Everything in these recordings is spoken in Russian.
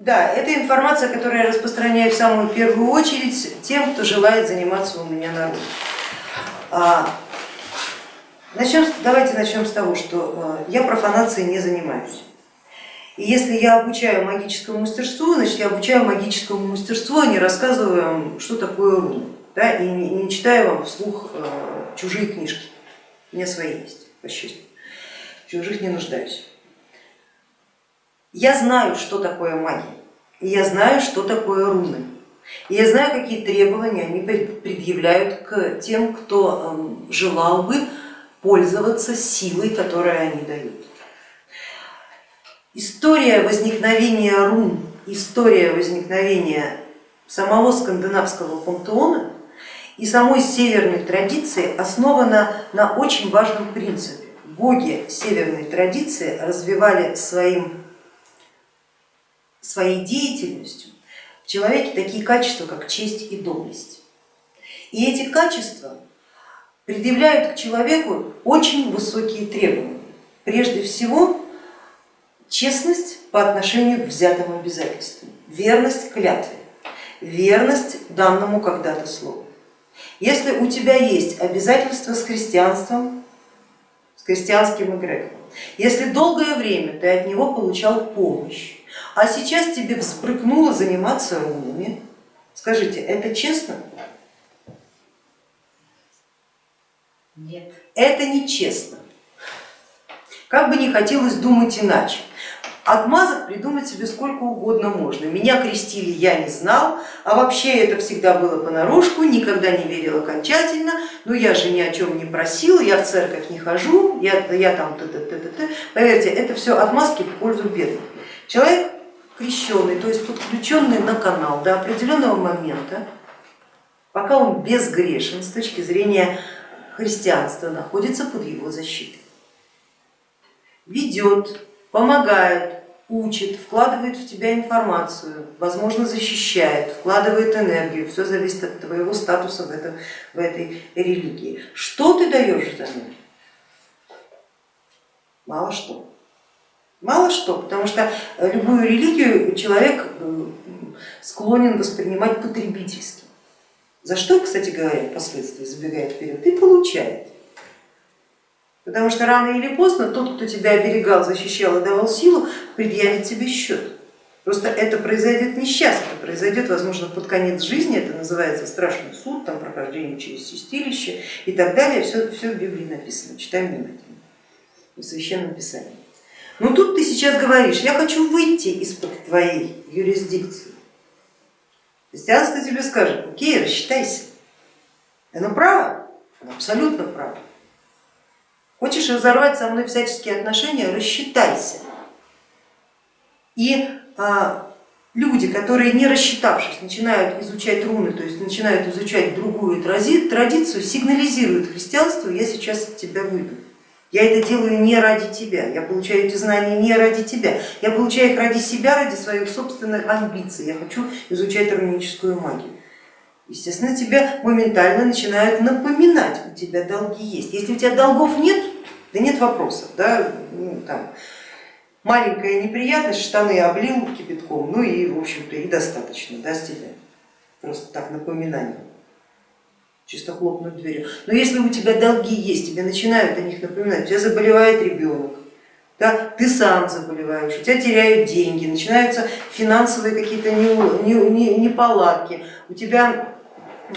Да, это информация, которую я распространяю в самую первую очередь тем, кто желает заниматься у меня народом. А, начнем, давайте начнем с того, что э, я профанацией не занимаюсь. И если я обучаю магическому мастерству, значит я обучаю магическому мастерству, а не рассказываю вам, что такое руна, да, и не, читаю вам вслух э, чужие книжки. У меня свои есть, по счастью. Чужих не нуждаюсь. Я знаю, что такое магия, и я знаю, что такое руны. И я знаю, какие требования они предъявляют к тем, кто эм, желал бы пользоваться силой, которую они дают. История возникновения рун, история возникновения самого скандинавского пантеона и самой северной традиции основана на очень важном принципе. Боги северной традиции развивали своим своей деятельностью в человеке такие качества, как честь и доблесть. И эти качества предъявляют к человеку очень высокие требования. Прежде всего, честность по отношению к взятым обязательствам, верность клятве, верность данному когда-то слову. Если у тебя есть обязательства с христианством, с христианским эгрегором, если долгое время ты от него получал помощь, а сейчас тебе взбрыкнуло заниматься рунами. Скажите, это честно? Нет. Это нечестно. Как бы не хотелось думать иначе. Отмазок придумать себе сколько угодно можно. Меня крестили, я не знал, а вообще это всегда было понарошку, никогда не верил окончательно, но я же ни о чем не просил, я в церковь не хожу, я, я там т -т -т -т -т. Поверьте, это все отмазки в пользу бедных. Человек крещенный, то есть подключенный на канал до определенного момента, пока он безгрешен с точки зрения христианства, находится под его защитой. Ведет, помогает, учит, вкладывает в тебя информацию, возможно защищает, вкладывает энергию, все зависит от твоего статуса в, этом, в этой религии. Что ты даешь взамен? Мало что. Мало что, потому что любую религию человек э, склонен воспринимать потребительски. За что, кстати говоря, впоследствии забегает вперед, и получает. Потому что рано или поздно тот, кто тебя оберегал, защищал и давал силу, предъявит тебе счет. Просто это произойдет не сейчас, это произойдет, возможно, под конец жизни, это называется страшный суд, там прохождение через чистилище и так далее, все, все в Библии написано, читаем внимательно, в Священном Писании. Но тут ты сейчас говоришь, я хочу выйти из-под твоей юрисдикции. Христианство тебе скажет, окей, рассчитайся. Оно право? Оно абсолютно право. Хочешь разорвать со мной всяческие отношения, рассчитайся. И а, люди, которые не рассчитавшись, начинают изучать руны, то есть начинают изучать другую традицию, сигнализируют христианству, я сейчас от тебя выйду. Я это делаю не ради тебя, я получаю эти знания не ради тебя, я получаю их ради себя, ради своих собственных амбиций, я хочу изучать руническую магию. Естественно, тебя моментально начинают напоминать, у тебя долги есть. Если у тебя долгов нет, да нет вопросов, да, ну, там, маленькая неприятность, штаны облил кипятком, ну и в общем-то и достаточно да, с тебя, просто так напоминание чисто хлопнуть дверью. Но если у тебя долги есть, тебе начинают о них напоминать, у тебя заболевает ребенок, да, ты сам заболеваешь, у тебя теряют деньги, начинаются финансовые какие-то неполадки, у тебя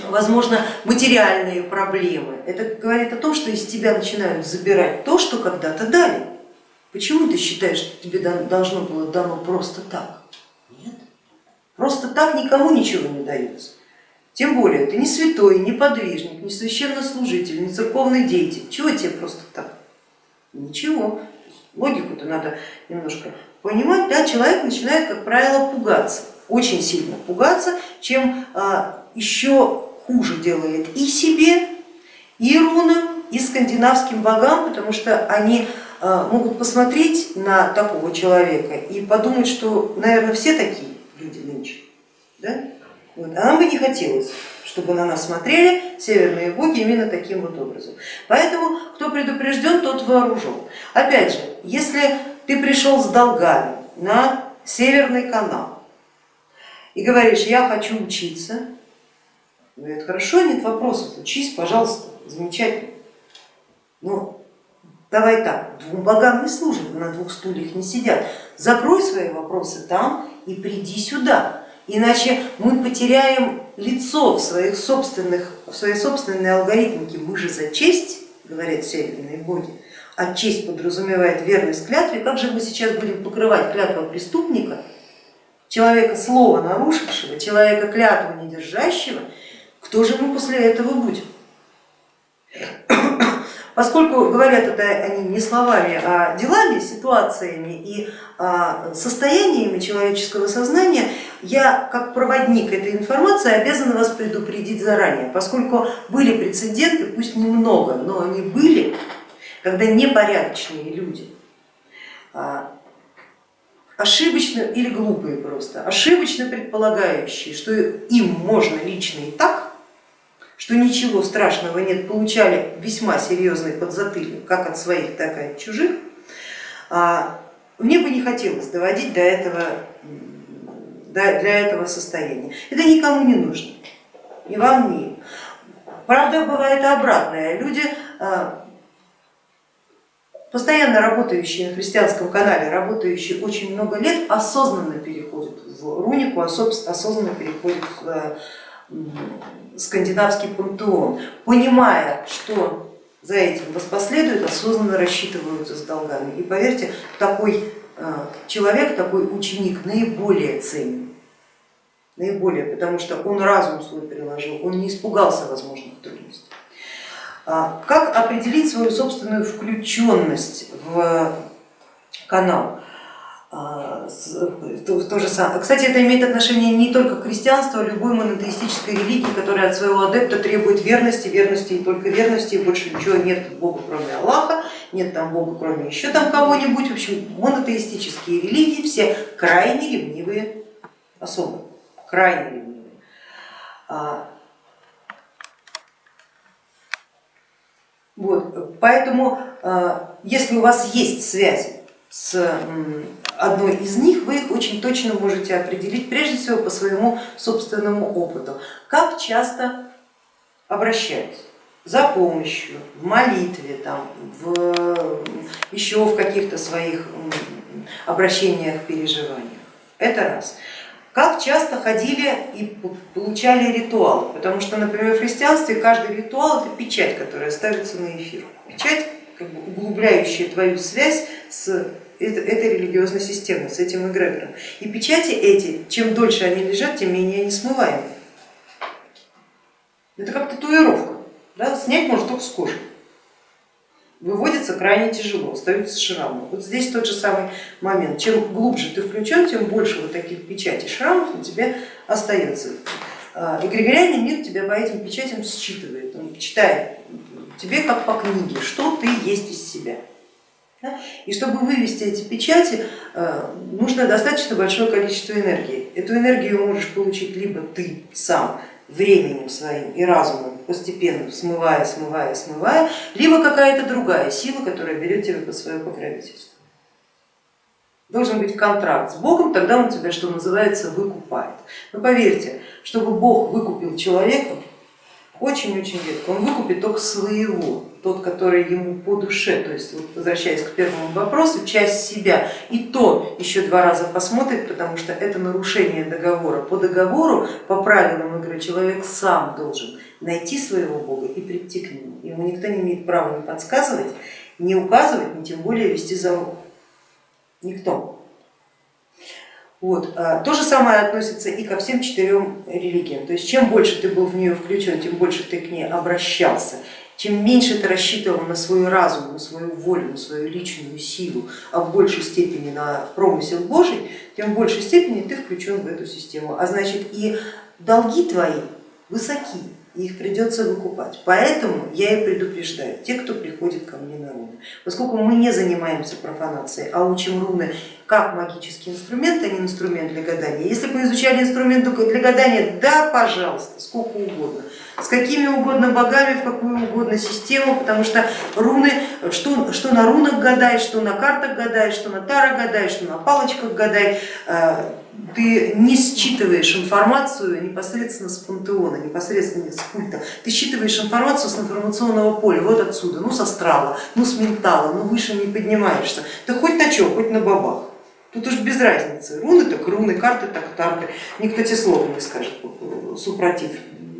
возможно материальные проблемы. Это говорит о том, что из тебя начинают забирать то, что когда-то дали. Почему ты считаешь, что тебе должно было дано просто так? Нет, просто так никому ничего не дается. Тем более ты не святой, не подвижник, не священнослужитель, не церковный деятель. Чего тебе просто так? Ничего. Логику-то надо немножко понимать. Да? Человек начинает, как правило, пугаться, очень сильно пугаться, чем а, еще хуже делает и себе, и рунам, и скандинавским богам, потому что они а, могут посмотреть на такого человека и подумать, что, наверное, все такие люди нынче. Да? А нам бы не хотелось, чтобы на нас смотрели северные боги именно таким вот образом. Поэтому кто предупрежден, тот вооружен. Опять же, если ты пришел с долгами на северный канал, и говоришь, я хочу учиться, говорят, хорошо, нет вопросов, учись, пожалуйста, замечательно. Но давай так, двум богам не служат, на двух стульях не сидят. Закрой свои вопросы там и приди сюда, иначе мы потеряем лицо в, своих собственных, в своей собственной алгоритмике. Мы же за честь, говорят северные боги, а честь подразумевает верность клятве, как же мы сейчас будем покрывать клятву преступника, человека слова нарушившего, человека клятву не держащего, кто же мы после этого будем? Поскольку говорят это они не словами, а делами, ситуациями и а, состояниями человеческого сознания, я как проводник этой информации обязана вас предупредить заранее, поскольку были прецеденты, пусть немного, но они были, когда непорядочные люди, а, ошибочно или глупые просто, ошибочно предполагающие, что им можно лично и так, что ничего страшного нет, получали весьма серьезный подзатыльник, как от своих, так и от чужих, а, мне бы не хотелось доводить до этого, для этого состояния. Это никому не нужно, ни вам, ни им. Правда, бывает обратное. Люди, а, постоянно работающие на христианском канале, работающие очень много лет, осознанно переходят в рунику, осознанно переходят в скандинавский пантеон, понимая, что за этим воспоследует, осознанно рассчитываются с долгами. И поверьте, такой э, человек, такой ученик наиболее ценен, наиболее, потому что он разум свой приложил, он не испугался возможных трудностей. А как определить свою собственную включенность в канал? А, то же самое. Кстати, это имеет отношение не только к христианству, а любой монотеистической религии, которая от своего адепта требует верности, верности и только верности, и больше ничего нет Бога, кроме Аллаха, нет там Бога, кроме еще там кого-нибудь. В общем, монотеистические религии все крайне ревнивые особы, крайне ревнивые. А, вот, поэтому, а, если у вас есть связи с одной из них, вы их очень точно можете определить, прежде всего по своему собственному опыту. Как часто обращаюсь за помощью, в молитве, там, в, еще в каких-то своих обращениях, переживаниях. Это раз. Как часто ходили и получали ритуалы, потому что, например, в христианстве каждый ритуал это печать, которая ставится на эфир. Печать, как бы углубляющая твою связь с этой религиозной системы, с этим эгрегором. И печати эти, чем дольше они лежат, тем менее они смываемы. Это как татуировка, да? снять можно только с кожи. Выводится крайне тяжело, остаются шрамы. Вот здесь тот же самый момент. Чем глубже ты включен, тем больше вот таких печатей шрамов на тебе остается. А, Эгрегориальный мир тебя по этим печатям считывает, он читает тебе как по книге, что ты есть из себя. И чтобы вывести эти печати, э, нужно достаточно большое количество энергии. Эту энергию можешь получить либо ты сам временем своим и разумом, постепенно смывая, смывая, смывая, либо какая-то другая сила, которая берет тебя под свое покровительство. Должен быть контракт с Богом, тогда он тебя, что называется, выкупает. Но поверьте, чтобы Бог выкупил человека, очень-очень редко, он выкупит только своего, тот, который ему по душе, то есть вот, возвращаясь к первому вопросу, часть себя, и то еще два раза посмотрит, потому что это нарушение договора. По договору, по правилам игры, человек сам должен найти своего Бога и прийти к нему. Ему никто не имеет права не подсказывать, не указывать, не тем более вести за руку. Никто. Вот. А, то же самое относится и ко всем четырем религиям. То есть чем больше ты был в нее включен, тем больше ты к ней обращался, чем меньше ты рассчитывал на свой разум, на свою волю, на свою личную силу, а в большей степени на промысел Божий, тем в большей степени ты включен в эту систему. А значит и долги твои высоки, и их придется выкупать. Поэтому я и предупреждаю, те, кто приходит ко мне на руны, поскольку мы не занимаемся профанацией, а учим руны как магический инструмент, а не инструмент для гадания. Если бы изучали инструмент для гадания, да, пожалуйста, сколько угодно. С какими угодно богами, в какую угодно систему, потому что руны, что, что на рунах гадай, что на картах гадай, что на таро гадай, что на палочках гадай, э, ты не считываешь информацию непосредственно с пантеона, непосредственно с культа, ты считываешь информацию с информационного поля, вот отсюда, ну с астрала, ну с ментала, ну выше не поднимаешься, ты хоть на чем, хоть на бабах. Тут уж без разницы, руны так руны, карты так карты, никто тебе слова не скажет супротив.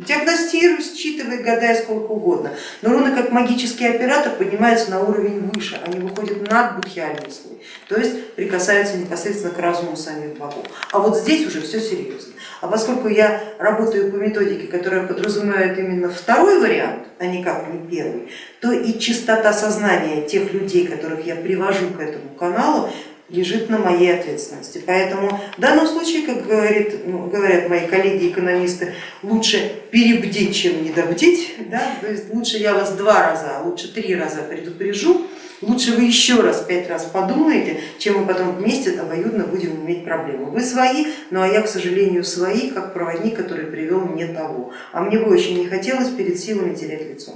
Диагностируй, считывай, гадай сколько угодно, но руны как магический оператор поднимаются на уровень выше, они выходят над будхиальный слой, то есть прикасаются непосредственно к разуму самих богов. А вот здесь уже все серьезно. А поскольку я работаю по методике, которая подразумевает именно второй вариант, а никак не первый, то и чистота сознания тех людей, которых я привожу к этому каналу, лежит на моей ответственности. Поэтому в данном случае, как говорит, ну, говорят мои коллеги-экономисты, лучше перебдеть, чем недобдеть. Да? То есть лучше я вас два раза, а лучше три раза предупрежу, лучше вы еще раз, пять раз подумаете, чем мы потом вместе обоюдно будем иметь проблемы. Вы свои, ну а я, к сожалению, свои, как проводник, который привел не того. А мне бы очень не хотелось перед силами терять лицо.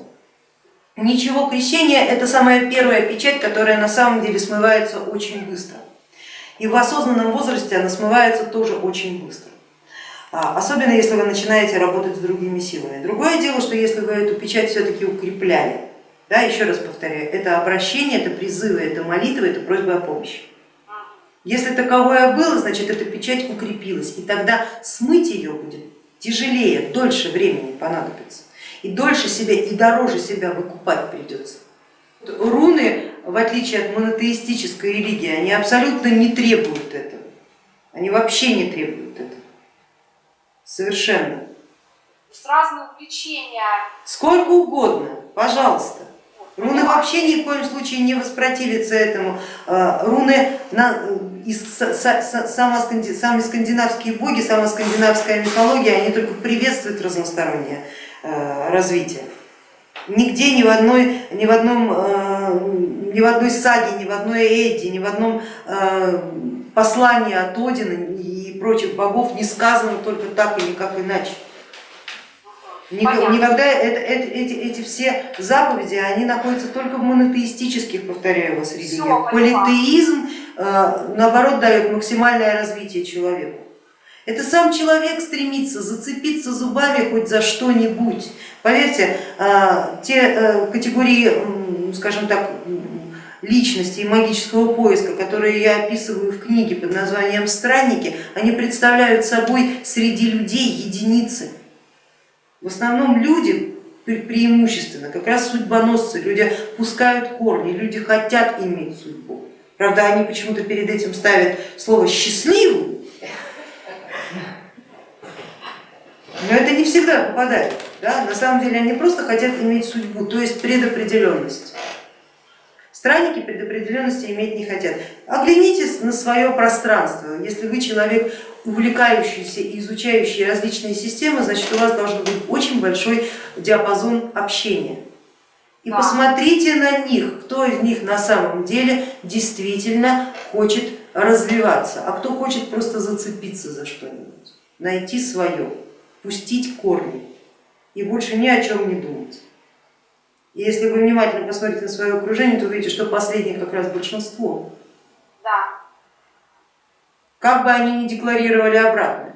Ничего, крещение это самая первая печать, которая на самом деле смывается очень быстро. И в осознанном возрасте она смывается тоже очень быстро. А, особенно если вы начинаете работать с другими силами. Другое дело, что если вы эту печать все-таки укрепляли, да, еще раз повторяю, это обращение, это призывы, это молитва, это просьба о помощи. Если таковое было, значит эта печать укрепилась, и тогда смыть ее будет тяжелее, дольше времени понадобится и дольше себя и дороже себя выкупать придется. Руны, в отличие от монотеистической религии, они абсолютно не требуют этого, они вообще не требуют этого, совершенно. Разные увлечения. Сколько угодно, пожалуйста. Руны вообще ни в коем случае не воспротивятся этому. А, руны, из, сами скандинавские боги, сама скандинавская мифология, они только приветствуют разностороннее Э, развития. Нигде, ни в, одной, ни, в одном, э, ни в одной саге, ни в одной Эдди, ни в одном э, послании от Одина и прочих богов не сказано только так и никак иначе. Никогда это, это, эти, эти все заповеди, они находятся только в монотеистических, повторяю вас, религиях. Политеизм, наоборот, дает максимальное развитие человеку. Это сам человек стремится зацепиться зубами хоть за что-нибудь. Поверьте, а, те э, категории, скажем так, личности и магического поиска, которые я описываю в книге под названием «Странники», они представляют собой среди людей единицы. В основном люди преимущественно, как раз судьбоносцы, люди пускают корни, люди хотят иметь судьбу. Правда, они почему-то перед этим ставят слово «счастливый», Но это не всегда попадает. Да? На самом деле они просто хотят иметь судьбу, то есть предопределенность. Странники предопределенности иметь не хотят. Оглянитесь на свое пространство. Если вы человек, увлекающийся и изучающий различные системы, значит у вас должен быть очень большой диапазон общения. И посмотрите на них, кто из них на самом деле действительно хочет развиваться, а кто хочет просто зацепиться за что-нибудь, найти свое пустить корни и больше ни о чем не думать. И если вы внимательно посмотрите на свое окружение, то увидите, что последних как раз большинство. Да. Как бы они ни декларировали обратно.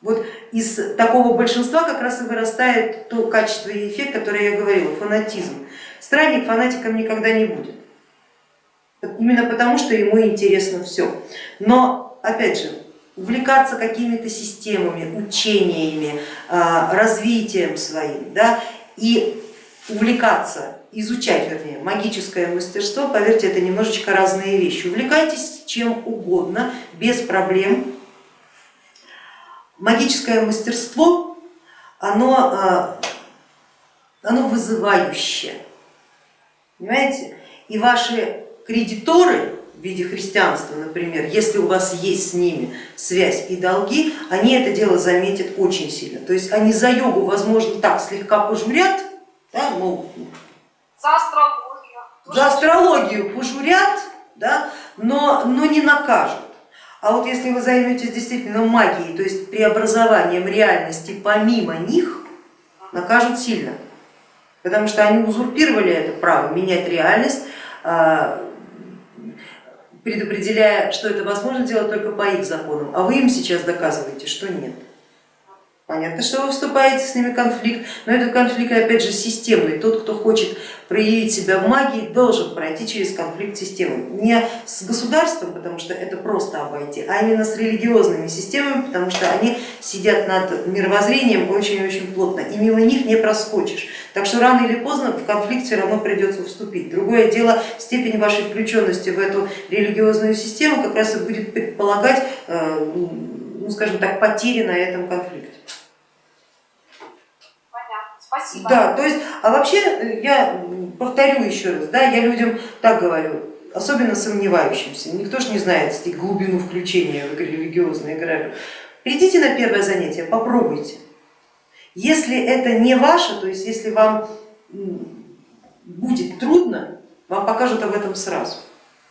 Вот из такого большинства как раз и вырастает то качество и эффект, который я говорила, фанатизм. Странник фанатиком никогда не будет. Именно потому, что ему интересно все. Но опять же, увлекаться какими-то системами, учениями, а, развитием своим да, и увлекаться, изучать, вернее, магическое мастерство, поверьте, это немножечко разные вещи. Увлекайтесь чем угодно, без проблем. Магическое мастерство, оно, а, оно вызывающее, понимаете? И ваши кредиторы в виде христианства, например, если у вас есть с ними связь и долги, они это дело заметят очень сильно. То есть они за йогу, возможно, так слегка пожурят, да, ну, за астрологию, за астрологию пожурят, да, но, но не накажут. А вот если вы займетесь действительно магией, то есть преобразованием реальности помимо них, накажут сильно, потому что они узурпировали это право менять реальность, а, предопределяя, что это возможно делать только по их законам, а вы им сейчас доказываете, что нет. Понятно, что вы вступаете с ними в конфликт, но этот конфликт опять же системный. Тот, кто хочет проявить себя в магии, должен пройти через конфликт системы. Не с государством, потому что это просто обойти, а именно с религиозными системами, потому что они сидят над мировоззрением очень-очень плотно, и мимо них не проскочишь. Так что рано или поздно в конфликт все равно придется вступить. Другое дело, степень вашей включенности в эту религиозную систему как раз и будет предполагать, э, ну скажем так, потери на этом конфликте. Спасибо. Да, то есть, а вообще э, я повторю еще раз, да, я людям так говорю, особенно сомневающимся, никто же не знает глубину включения в религиозные игры. Придите на первое занятие, попробуйте. Если это не ваше, то есть если вам будет трудно, вам покажут об этом сразу.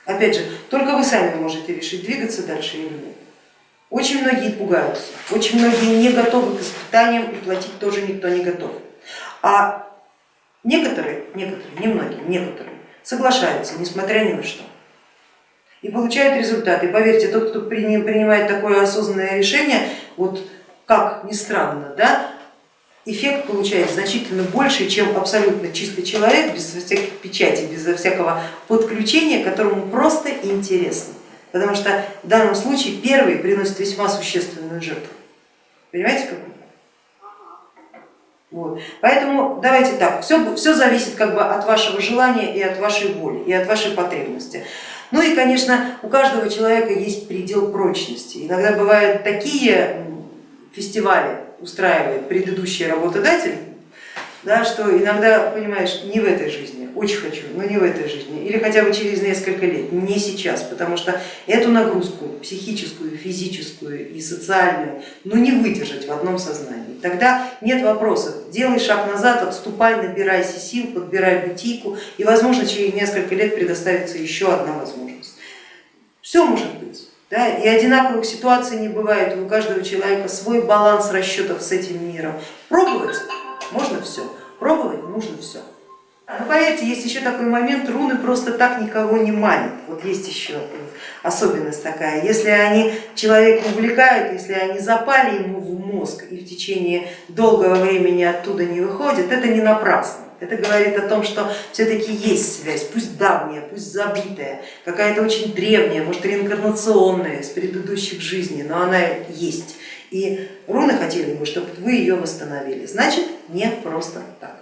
Опять же, только вы сами можете решить, двигаться дальше или нет. Очень многие пугаются, очень многие не готовы к испытаниям и платить тоже никто не готов. А некоторые, некоторые, немногие, некоторые соглашаются, несмотря ни на что. И получают результаты. И поверьте, тот, кто принимает такое осознанное решение, вот как ни странно, да, эффект получает значительно больше, чем абсолютно чистый человек, без всяких печатей, без всякого подключения, которому просто интересно. Потому что в данном случае первый приносит весьма существенную жертву. Понимаете, как? Вот. Поэтому давайте так, все, все зависит как бы от вашего желания и от вашей воли, и от вашей потребности. Ну и, конечно, у каждого человека есть предел прочности. Иногда бывают такие фестивали, устраивает предыдущий работодатель, да, что иногда, понимаешь, не в этой жизни, очень хочу, но не в этой жизни, или хотя бы через несколько лет, не сейчас, потому что эту нагрузку психическую, физическую и социальную, ну не выдержать в одном сознании. Тогда нет вопросов, делай шаг назад, отступай, набирайся сил, подбирай бутийку, и возможно через несколько лет предоставится еще одна возможность. Все может быть. Да, и одинаковых ситуаций не бывает, у каждого человека свой баланс расчетов с этим миром. Пробовать можно все, пробовать нужно все. Но поверьте, есть еще такой момент, руны просто так никого не манят. Вот есть еще особенность такая. Если они человека увлекают, если они запали ему в мозг и в течение долгого времени оттуда не выходят, это не напрасно. Это говорит о том, что все-таки есть связь, пусть давняя, пусть забытая, какая-то очень древняя, может реинкарнационная с предыдущих жизней, но она есть. И руны хотели бы, чтобы вы ее восстановили, значит не просто так.